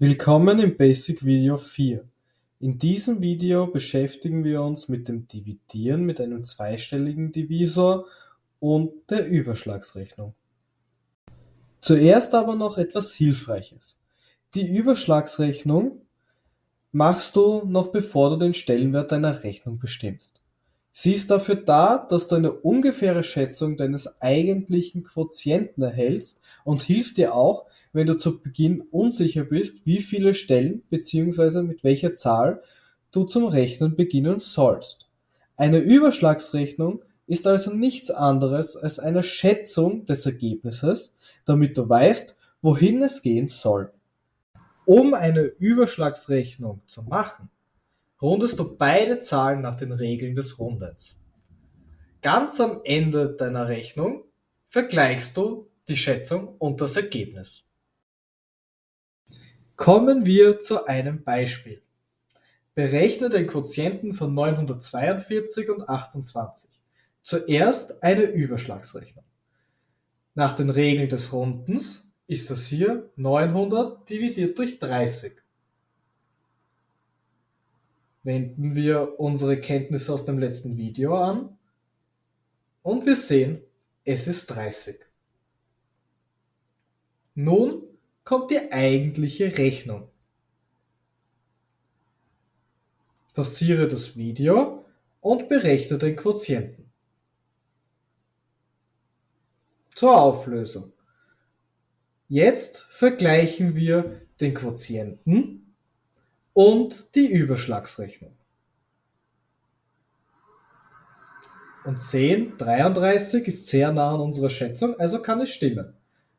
Willkommen im Basic Video 4. In diesem Video beschäftigen wir uns mit dem Dividieren mit einem zweistelligen Divisor und der Überschlagsrechnung. Zuerst aber noch etwas Hilfreiches. Die Überschlagsrechnung machst du noch bevor du den Stellenwert deiner Rechnung bestimmst. Sie ist dafür da, dass du eine ungefähre Schätzung deines eigentlichen Quotienten erhältst und hilft dir auch, wenn du zu Beginn unsicher bist, wie viele Stellen bzw. mit welcher Zahl du zum Rechnen beginnen sollst. Eine Überschlagsrechnung ist also nichts anderes als eine Schätzung des Ergebnisses, damit du weißt, wohin es gehen soll. Um eine Überschlagsrechnung zu machen, rundest du beide Zahlen nach den Regeln des Rundens. Ganz am Ende deiner Rechnung vergleichst du die Schätzung und das Ergebnis. Kommen wir zu einem Beispiel. Berechne den Quotienten von 942 und 28. Zuerst eine Überschlagsrechnung. Nach den Regeln des Rundens ist das hier 900 dividiert durch 30 wenden wir unsere Kenntnisse aus dem letzten Video an und wir sehen, es ist 30. Nun kommt die eigentliche Rechnung. Passiere das Video und berechne den Quotienten. Zur Auflösung. Jetzt vergleichen wir den Quotienten und die Überschlagsrechnung. Und 10, 33 ist sehr nah an unserer Schätzung, also kann es stimmen.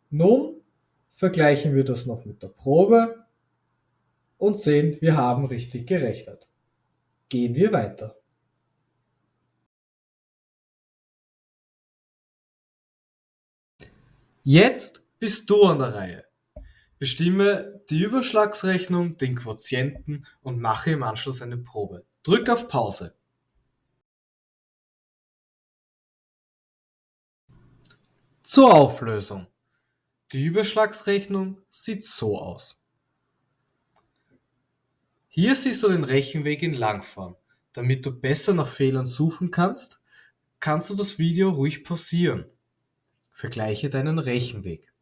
Nun vergleichen wir das noch mit der Probe und sehen, wir haben richtig gerechnet. Gehen wir weiter. Jetzt bist du an der Reihe. Bestimme die Überschlagsrechnung, den Quotienten und mache im Anschluss eine Probe. Drück auf Pause. Zur Auflösung. Die Überschlagsrechnung sieht so aus. Hier siehst du den Rechenweg in Langform. Damit du besser nach Fehlern suchen kannst, kannst du das Video ruhig pausieren. Vergleiche deinen Rechenweg.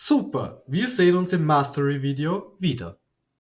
Super, wir sehen uns im Mastery-Video wieder.